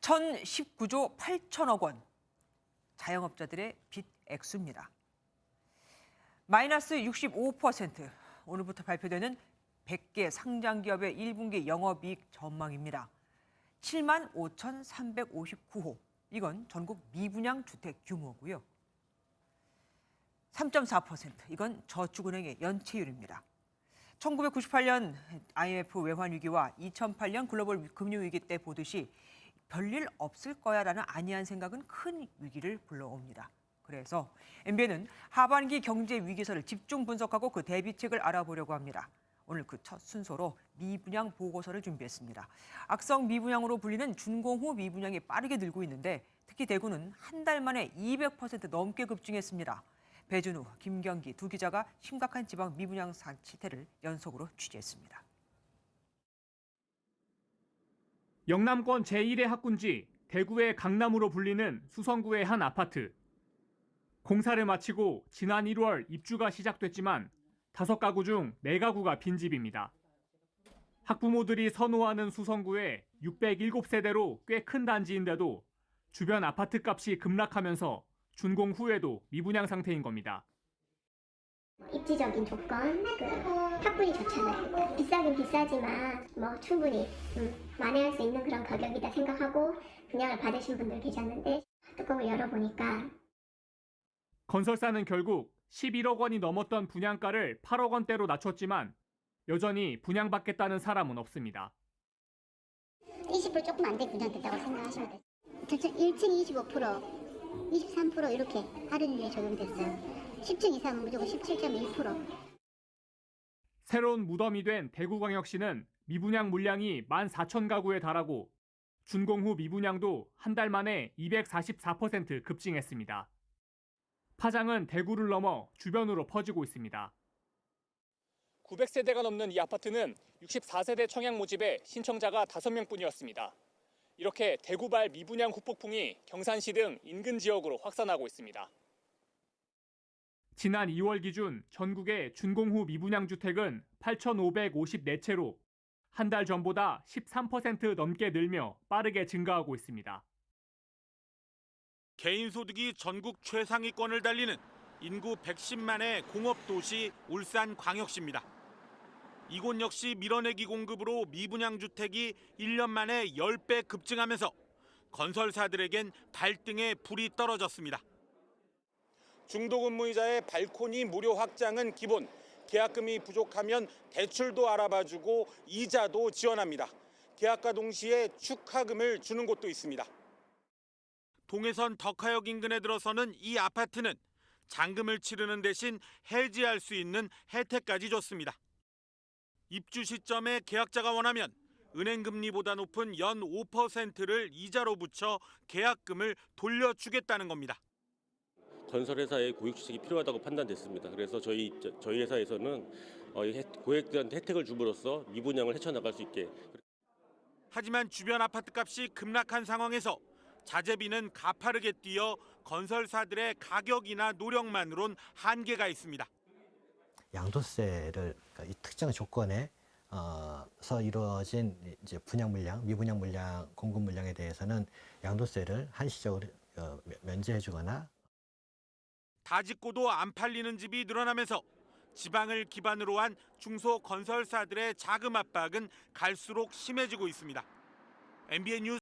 1019조 8천억 원. 자영업자들의 빚 액수입니다. 마이너스 65% 오늘부터 발표되는 100개 상장 기업의 1분기 영업이익 전망입니다. 7만 5,359호. 이건 전국 미분양 주택 규모고요. 3.4% 이건 저축은행의 연체율입니다. 1998년 IMF 외환 위기와 2008년 글로벌 금융 위기 때 보듯이 별일 없을 거야라는 안이한 생각은 큰 위기를 불러옵니다. 그래서 MBN은 하반기 경제 위기설을 집중 분석하고 그 대비책을 알아보려고 합니다. 오늘 그 첫 순서로 미분양 보고서를 준비했습니다. 악성 미분양으로 불리는 준공후 미분양이 빠르게 늘고 있는데 특히 대구는 한 달 만에 200% 넘게 급증했습니다. 배준우, 김경기 두 기자가 심각한 지방 미분양 사태를 연속으로 취재했습니다. 영남권 제1의 학군지 대구의 강남으로 불리는 수성구의 한 아파트. 공사를 마치고 지난 1월 입주가 시작됐지만 다섯 가구 중네 가구가 빈집입니다. 학부모들이 선호하는 수성구에 607세대로 꽤 큰 단지인데도 주변 아파트 값이 급락하면서 준공 후에도 미분양 상태인 겁니다. 입지적인 조건, 그 학군이 좋잖아요. 비싸긴 비싸지만 뭐 충분히 음, 만회할 수 있는 그런 가격이다 생각하고 분양을 받으신 분들 계셨는데 뚜껑을 열어보니까 건설사는 결국 11억 원이 넘었던 분양가를 8억 원대로 낮췄지만 여전히 분양받겠다는 사람은 없습니다. 20% 조금 안 돼 분양됐다고 생각하시면 돼요. 전체 1층 25%, 23% 이렇게 할인율이 적용됐어요. 10층 이상은 무조건 17.1%. 새로운 무덤이 된 대구광역시는 미분양 물량이 14,000가구에 달하고 준공 후 미분양도 한 달 만에 244% 급증했습니다. 파장은 대구를 넘어 주변으로 퍼지고 있습니다. 900세대가 넘는 이 아파트는 64세대 청약 모집에 신청자가 5명뿐이었습니다. 이렇게 대구발 미분양 후폭풍이 경산시 등 인근 지역으로 확산하고 있습니다. 지난 2월 기준 전국의 준공 후 미분양 주택은 8,554채로 한 달 전보다 13% 넘게 늘며 빠르게 증가하고 있습니다. 개인 소득이 전국 최상위권을 달리는 인구 110만의 공업도시 울산 광역시입니다. 이곳 역시 밀어내기 공급으로 미분양 주택이 1년 만에 10배 급증하면서 건설사들에겐 발등에 불이 떨어졌습니다. 중도 근무이자의 발코니 무료 확장은 기본, 계약금이 부족하면 대출도 알아봐주고 이자도 지원합니다. 계약과 동시에 축하금을 주는 곳도 있습니다. 동해선 덕하역 인근에 들어서는 이 아파트는 잔금을 치르는 대신 해지할 수 있는 혜택까지 줬습니다. 입주 시점에 계약자가 원하면 은행 금리보다 높은 연 5%를 이자로 붙여 계약금을 돌려주겠다는 겁니다. 건설회사의 고액주택이 필요하다고 판단됐습니다. 그래서 저희 저희 회사에서는 어, 고액된 혜택을 줌으로써 미분양을 헤쳐나갈 수 있게 하지만 주변 아파트 값이 급락한 상황에서 자재비는 가파르게 뛰어 건설사들의 가격이나 노력만으론 한계가 있습니다. 양도세를 그러니까 이 특정 조건에 어서 이루어진 이제 분양 물량, 미분양 물량, 공급 물량에 대해서는 양도세를 한시적으로 어, 면제해 주거나 다 짓고도 안 팔리는 집이 늘어나면서 지방을 기반으로 한 중소 건설사들의 자금 압박은 갈수록 심해지고 있습니다. MBN 뉴스